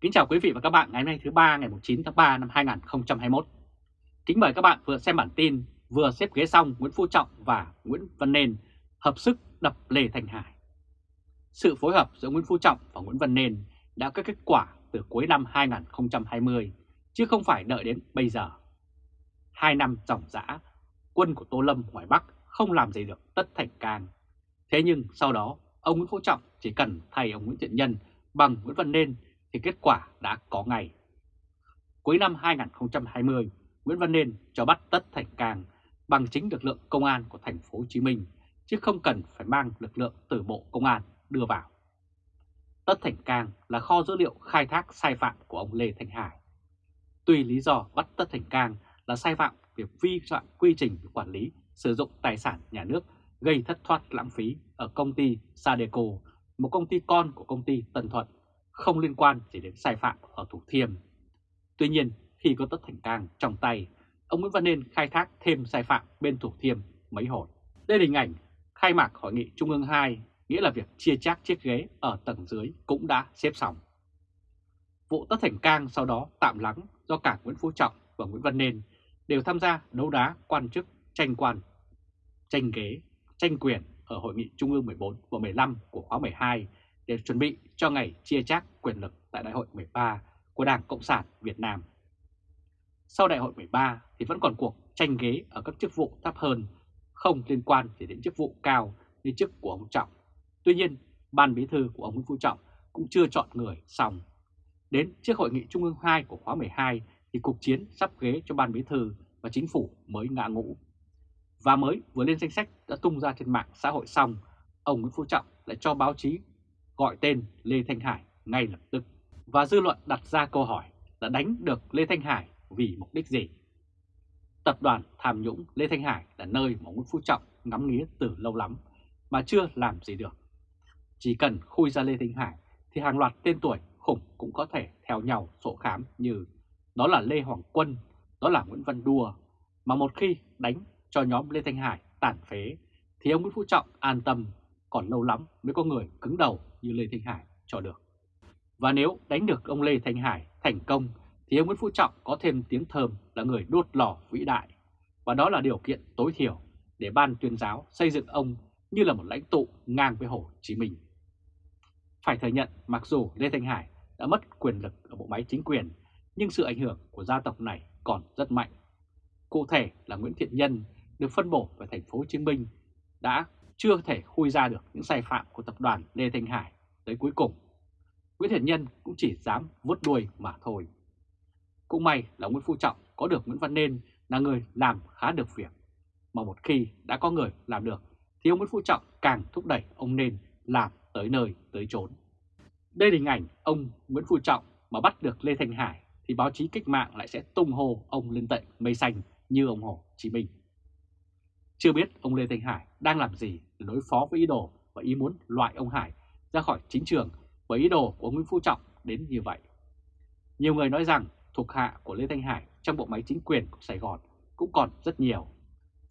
Kính chào quý vị và các bạn ngày hôm nay thứ ba ngày 9 tháng 3 năm 2021. Kính mời các bạn vừa xem bản tin vừa xếp ghế xong Nguyễn Phú Trọng và Nguyễn Văn Nên hợp sức đập Lê Thành Hải. Sự phối hợp giữa Nguyễn Phú Trọng và Nguyễn Văn Nên đã có kết quả từ cuối năm 2020 chứ không phải đợi đến bây giờ. Hai năm dòng dã, quân của Tô Lâm ngoài Bắc không làm gì được Tất Thành Cang. Thế nhưng sau đó, ông Nguyễn Phú Trọng chỉ cần thay ông Nguyễn Thiện Nhân bằng Nguyễn Văn Nên thì kết quả đã có ngày Cuối năm 2020, Nguyễn Văn Nên cho bắt Tất Thành Cang bằng chính lực lượng công an của thành phố Hồ Chí Minh chứ không cần phải mang lực lượng từ Bộ Công an đưa vào. Tất Thành Cang là kho dữ liệu khai thác sai phạm của ông Lê Thanh Hải. Tuy lý do bắt Tất Thành Cang là sai phạm việc vi phạm quy trình quản lý sử dụng tài sản nhà nước gây thất thoát lãng phí ở công ty Sadeco, một công ty con của công ty Tân Thuận, không liên quan chỉ đến sai phạm ở Thủ Thiêm. Tuy nhiên, khi có Tất Thành Cang trong tay, ông Nguyễn Văn Nên khai thác thêm sai phạm bên Thủ Thiêm mấy hồi. Đây là hình ảnh khai mạc Hội nghị Trung ương 2, nghĩa là việc chia chác chiếc ghế ở tầng dưới cũng đã xếp xong. Vụ Tất Thành Cang sau đó tạm lắng do cả Nguyễn Phú Trọng và Nguyễn Văn Nên đều tham gia đấu đá quan chức tranh quan, tranh ghế, tranh quyền ở Hội nghị Trung ương 14 và 15 của khóa 12 để chuẩn bị cho ngày chia chác quyền lực tại Đại hội 13 của Đảng Cộng sản Việt Nam. Sau Đại hội 13 thì vẫn còn cuộc tranh ghế ở các chức vụ thấp hơn, không liên quan chỉ đến chức vụ cao như chức của ông Trọng. Tuy nhiên, Ban Bí thư của ông Nguyễn Phú Trọng cũng chưa chọn người xong. Đến trước Hội nghị Trung ương 2 của khóa 12 thì cuộc chiến sắp ghế cho Ban Bí thư và Chính phủ mới ngã ngũ. Và mới vừa lên danh sách đã tung ra trên mạng xã hội xong, ông Nguyễn Phú Trọng lại cho báo chí gọi tên Lê Thanh Hải ngay lập tức. Và dư luận đặt ra câu hỏi là đánh được Lê Thanh Hải vì mục đích gì? Tập đoàn tham nhũng Lê Thanh Hải là nơi mà Nguyễn Phú Trọng ngắm nghía từ lâu lắm mà chưa làm gì được. Chỉ cần khui ra Lê Thanh Hải thì hàng loạt tên tuổi khủng cũng có thể theo nhau sổ khám như đó là Lê Hoàng Quân, đó là Nguyễn Văn Đua, mà một khi đánh cho nhóm Lê Thanh Hải tàn phế thì ông Nguyễn Phú Trọng an tâm, còn lâu lắm mới có người cứng đầu như Lê Thanh Hải cho được. Và nếu đánh được ông Lê Thanh Hải thành công thì ông Nguyễn Phú Trọng có thêm tiếng thơm là người đốt lò vĩ đại. Và đó là điều kiện tối thiểu để ban tuyên giáo xây dựng ông như là một lãnh tụ ngang với Hồ Chí Minh. Phải thừa nhận mặc dù Lê Thanh Hải đã mất quyền lực ở bộ máy chính quyền, nhưng sự ảnh hưởng của gia tộc này còn rất mạnh. Cụ thể là Nguyễn Thiện Nhân được phân bổ về thành phố Hồ Chí Minh đã chưa thể khui ra được những sai phạm của tập đoàn Lê Thanh Hải tới cuối cùng. Nguyễn Thiện Nhân cũng chỉ dám vuốt đuôi mà thôi. Cũng may là Nguyễn Phú Trọng có được Nguyễn Văn Nên là người làm khá được việc. Mà một khi đã có người làm được thì ông Nguyễn Phú Trọng càng thúc đẩy ông Nên làm tới nơi tới chốn. Đây là hình ảnh ông Nguyễn Phú Trọng mà bắt được Lê Thanh Hải thì báo chí cách mạng lại sẽ tung hô ông lên tận mây xanh như ông Hồ Chí Minh. Chưa biết ông Lê Thanh Hải đang làm gì để đối phó với ý đồ và ý muốn loại ông Hải ra khỏi chính trường với ý đồ của Nguyễn Phú Trọng đến như vậy. Nhiều người nói rằng thuộc hạ của Lê Thanh Hải trong bộ máy chính quyền của Sài Gòn cũng còn rất nhiều.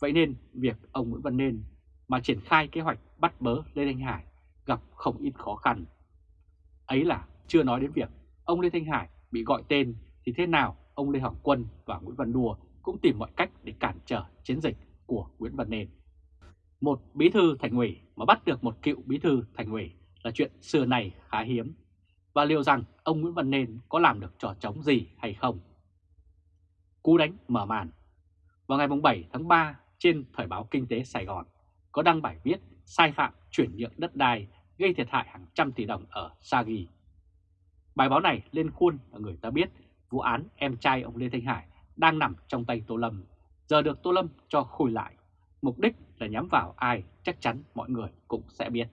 Vậy nên việc ông Nguyễn Văn Nên mà triển khai kế hoạch bắt bớ Lê Thanh Hải gặp không ít khó khăn. Ấy là chưa nói đến việc ông Lê Thanh Hải bị gọi tên thì thế nào ông Lê Hoàng Quân và Nguyễn Văn Đùa cũng tìm mọi cách để cản trở chiến dịch của Nguyễn Văn Nên. Một bí thư thành ủy mà bắt được một cựu bí thư thành ủy là chuyện xưa này khá hiếm. Và liệu rằng ông Nguyễn Văn Nên có làm được trò trống gì hay không? Cú đánh mở màn Vào ngày 7 tháng 3 trên Thời báo Kinh tế Sài Gòn có đăng bài viết sai phạm chuyển nhượng đất đai gây thiệt hại hàng trăm tỷ đồng ở Sagi. Bài báo này lên khuôn là người ta biết vụ án em trai ông Lê Thanh Hải đang nằm trong tay Tô Lâm, giờ được Tô Lâm cho khui lại. Mục đích là nhắm vào ai chắc chắn mọi người cũng sẽ biết.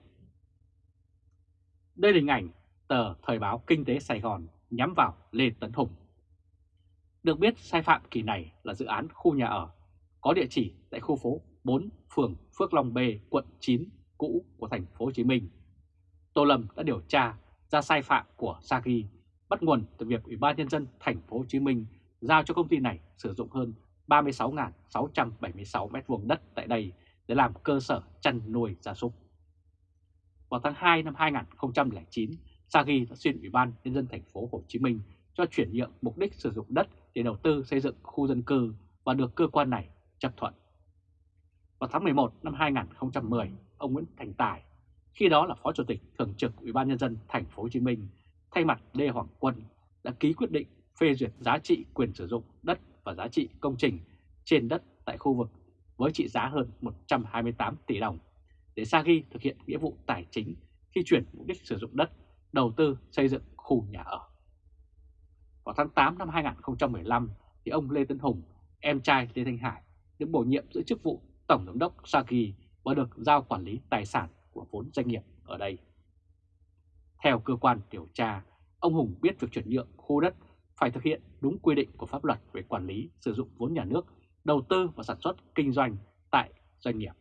Đây là hình ảnh tờ Thời báo Kinh tế Sài Gòn nhắm vào Lê Tấn Hùng. Được biết sai phạm kỳ này là dự án khu nhà ở có địa chỉ tại khu phố 4 phường Phước Long B, quận 9 cũ của thành phố Hồ Chí Minh. Tô Lâm đã điều tra ra sai phạm của Sagi bắt nguồn từ việc Ủy ban nhân dân thành phố Hồ Chí Minh giao cho công ty này sử dụng hơn 36.676 m2 đất tại đây để làm cơ sở chăn nuôi gia súc. Vào tháng 2 năm 2009, Sagi đã xin Ủy ban nhân dân thành phố Hồ Chí Minh cho chuyển nhượng mục đích sử dụng đất để đầu tư xây dựng khu dân cư và được cơ quan này chấp thuận. Vào tháng 11 năm 2010, ông Nguyễn Thành Tài, khi đó là Phó Chủ tịch Thường trực Ủy ban nhân dân thành phố Hồ Chí Minh, thay mặt Lê Hoàng Quân đã ký quyết định phê duyệt giá trị quyền sử dụng đất và giá trị công trình trên đất tại khu vực với trị giá hơn 128 tỷ đồng để Sagi thực hiện nghĩa vụ tài chính khi chuyển mục đích sử dụng đất, đầu tư xây dựng khu nhà ở. Vào tháng 8 năm 2015 thì ông Lê Tấn Hùng, em trai Lê Thanh Hải, được bổ nhiệm giữ chức vụ Tổng giám đốc Sagi và được giao quản lý tài sản của vốn doanh nghiệp ở đây. Theo cơ quan điều tra, ông Hùng biết việc chuyển nhượng khu đất phải thực hiện đúng quy định của pháp luật về quản lý sử dụng vốn nhà nước, đầu tư và sản xuất kinh doanh tại doanh nghiệp.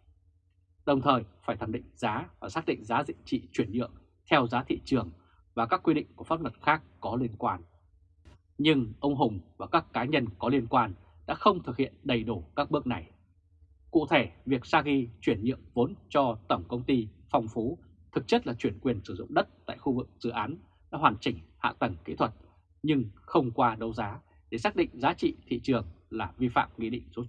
Đồng thời phải thẩm định giá và xác định giá trị trị chuyển nhượng theo giá thị trường và các quy định của pháp luật khác có liên quan. Nhưng ông Hùng và các cá nhân có liên quan đã không thực hiện đầy đủ các bước này. Cụ thể, việc Sagi chuyển nhượng vốn cho Tổng Công ty Phong Phú thực chất là chuyển quyền sử dụng đất tại khu vực dự án đã hoàn chỉnh hạ tầng kỹ thuật nhưng không qua đấu giá để xác định giá trị thị trường là vi phạm Nghị định số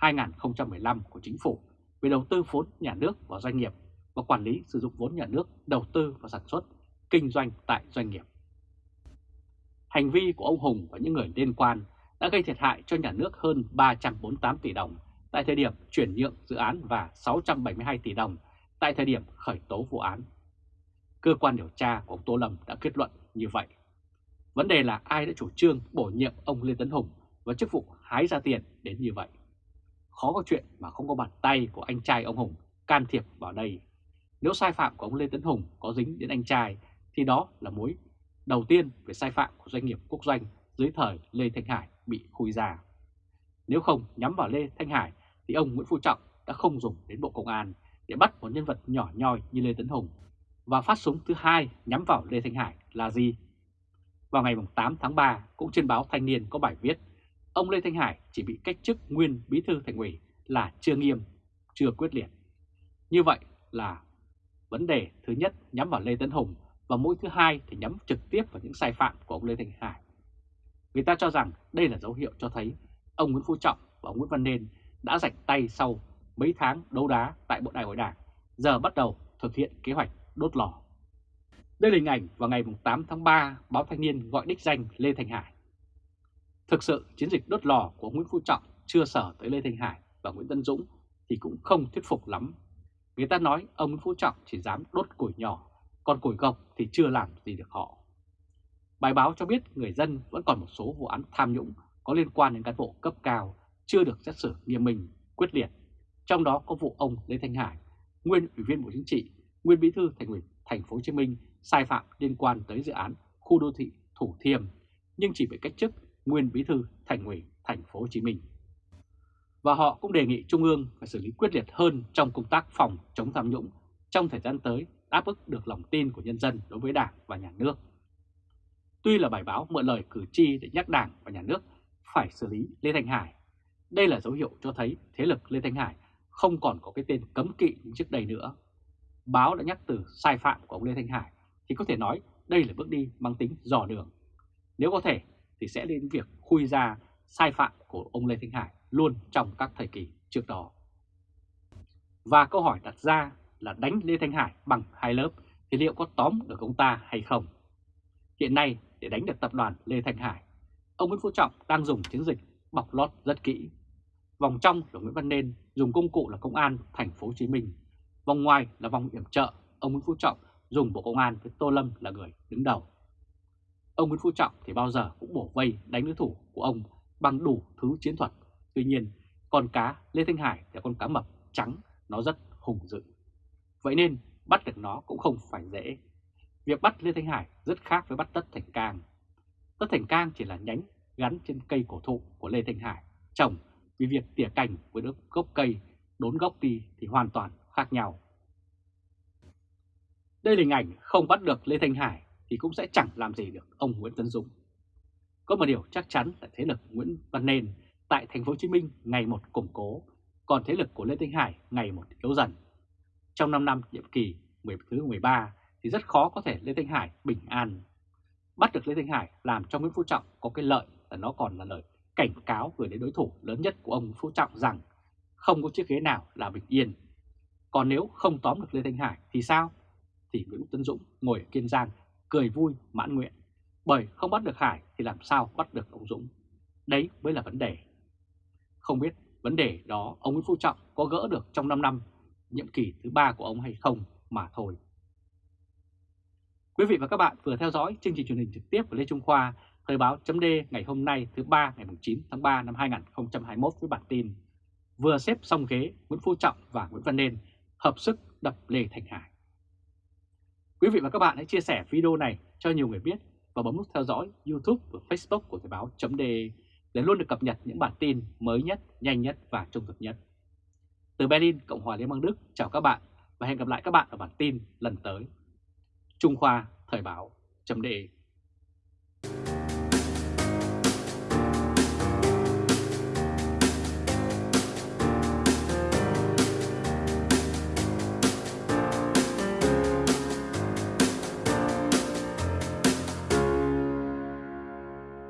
91-2015 của Chính phủ về đầu tư vốn nhà nước vào doanh nghiệp và quản lý sử dụng vốn nhà nước đầu tư và sản xuất, kinh doanh tại doanh nghiệp. Hành vi của ông Hùng và những người liên quan đã gây thiệt hại cho nhà nước hơn 348 tỷ đồng tại thời điểm chuyển nhượng dự án và 672 tỷ đồng tại thời điểm khởi tố vụ án. Cơ quan điều tra của ông Tô Lâm đã kết luận như vậy. Vấn đề là ai đã chủ trương bổ nhiệm ông Lê Tấn Hùng và chức vụ hái ra tiền đến như vậy. Khó có chuyện mà không có bàn tay của anh trai ông Hùng can thiệp vào đây. Nếu sai phạm của ông Lê Tấn Hùng có dính đến anh trai, thì đó là mối đầu tiên về sai phạm của doanh nghiệp quốc doanh dưới thời Lê Thanh Hải bị khui ra. Nếu không nhắm vào Lê Thanh Hải, thì ông Nguyễn Phú Trọng đã không dùng đến Bộ Công an để bắt một nhân vật nhỏ nhoi như Lê Tấn Hùng. Và phát súng thứ hai nhắm vào Lê Thanh Hải là gì? Vào ngày 8 tháng 3, cũng trên báo Thanh niên có bài viết ông Lê Thanh Hải chỉ bị cách chức nguyên bí thư thành ủy là chưa nghiêm, chưa quyết liệt. Như vậy là vấn đề thứ nhất nhắm vào Lê Tấn Hùng và mũi thứ hai thì nhắm trực tiếp vào những sai phạm của ông Lê Thanh Hải. Người ta cho rằng đây là dấu hiệu cho thấy ông Nguyễn Phú Trọng và ông Nguyễn Văn Nên đã rạch tay sau mấy tháng đấu đá tại Bộ Đại hội Đảng, giờ bắt đầu thực hiện kế hoạch đốt lò. Đây là hình ảnh vào ngày 8 tháng 3, báo Thanh niên gọi đích danh Lê thành Hải. Thực sự chiến dịch đốt lò của Nguyễn Phú Trọng chưa sở tới Lê thành Hải và Nguyễn Tân Dũng thì cũng không thuyết phục lắm. Người ta nói ông Nguyễn Phú Trọng chỉ dám đốt củi nhỏ, còn củi gộc thì chưa làm gì được họ. Bài báo cho biết người dân vẫn còn một số vụ án tham nhũng có liên quan đến cán bộ cấp cao chưa được xét xử nghiêm minh, quyết liệt. Trong đó có vụ ông Lê Thanh Hải, nguyên ủy viên Bộ Chính trị, nguyên bí thư thành ủy thành phố Hồ Chí Minh sai phạm liên quan tới dự án khu đô thị Thủ Thiêm nhưng chỉ bị cách chức nguyên bí thư thành ủy thành phố Hồ Chí Minh. Và họ cũng đề nghị Trung ương phải xử lý quyết liệt hơn trong công tác phòng chống tham nhũng trong thời gian tới đáp ứng được lòng tin của nhân dân đối với Đảng và Nhà nước. Tuy là bài báo mượn lời cử tri để nhắc Đảng và Nhà nước phải xử lý Lê Thanh Hải, đây là dấu hiệu cho thấy thế lực Lê Thanh Hải không còn có cái tên cấm kỵ như trước đây nữa. Báo đã nhắc từ sai phạm của ông Lê Thanh Hải thì có thể nói đây là bước đi mang tính dò đường. Nếu có thể thì sẽ đến việc khui ra sai phạm của ông Lê Thanh Hải luôn trong các thời kỳ trước đó. Và câu hỏi đặt ra là đánh Lê Thanh Hải bằng hai lớp thì liệu có tóm được ông ta hay không? Hiện nay để đánh được tập đoàn Lê Thanh Hải, ông Nguyễn Phú Trọng đang dùng chiến dịch bọc lót rất kỹ. Vòng trong là Nguyễn Văn Nên dùng công cụ là công an thành phố Hồ Chí Minh. Vòng ngoài là vòng yểm trợ, ông Nguyễn Phú Trọng dùng Bộ Công an với Tô Lâm là người đứng đầu. Ông Nguyễn Phú Trọng thì bao giờ cũng bổ vây đánh đối thủ của ông bằng đủ thứ chiến thuật. Tuy nhiên, con cá Lê Thanh Hải là con cá mập trắng, nó rất hùng dữ. Vậy nên bắt được nó cũng không phải dễ. Việc bắt Lê Thanh Hải rất khác với bắt Tất Thành Cang. Tất Thành Cang chỉ là nhánh gắn trên cây cổ thụ của Lê Thanh Hải trồng vì việc tỉa cành với đốt gốc cây đốn gốc đi thì hoàn toàn khác nhau. Đây là hình ảnh không bắt được Lê Thanh Hải thì cũng sẽ chẳng làm gì được ông Nguyễn Tấn Dũng. Có một điều chắc chắn là thế lực Nguyễn Văn Nên tại thành phố Hồ Chí Minh ngày một củng cố, còn thế lực của Lê Thanh Hải ngày một yếu dần. Trong 5 năm nhiệm kỳ 10 thứ 13 thì rất khó có thể Lê Thanh Hải bình an. Bắt được Lê Thanh Hải làm cho Nguyễn Phú Trọng có cái lợi là nó còn là lời cảnh cáo gửi đến đối thủ lớn nhất của ông Phú Trọng rằng không có chiếc ghế nào là bình yên. Còn nếu không tóm được Lê Thanh Hải thì sao? Thì Nguyễn Tấn Dũng ngồi ở Kiên Giang cười vui mãn nguyện. Bởi không bắt được Hải thì làm sao bắt được ông Dũng? Đấy mới là vấn đề. Không biết vấn đề đó ông Nguyễn Phú Trọng có gỡ được trong 5 năm nhiệm kỳ thứ ba của ông hay không mà thôi. Quý vị và các bạn vừa theo dõi chương trình truyền hình trực tiếp của Lê Trung Khoa, Thời báo chấm ngày hôm nay thứ ba ngày 9 tháng 3 năm 2021 với bản tin Vừa xếp xong ghế Nguyễn Phú Trọng và Nguyễn Văn Nên hợp sức đập Lê Thành Hải. Quý vị và các bạn hãy chia sẻ video này cho nhiều người biết và bấm nút theo dõi YouTube và Facebook của Thời báo .de để luôn được cập nhật những bản tin mới nhất, nhanh nhất và trung thực nhất. Từ Berlin, Cộng hòa Liên bang Đức, chào các bạn và hẹn gặp lại các bạn ở bản tin lần tới. Trung Khoa Thời báo chấm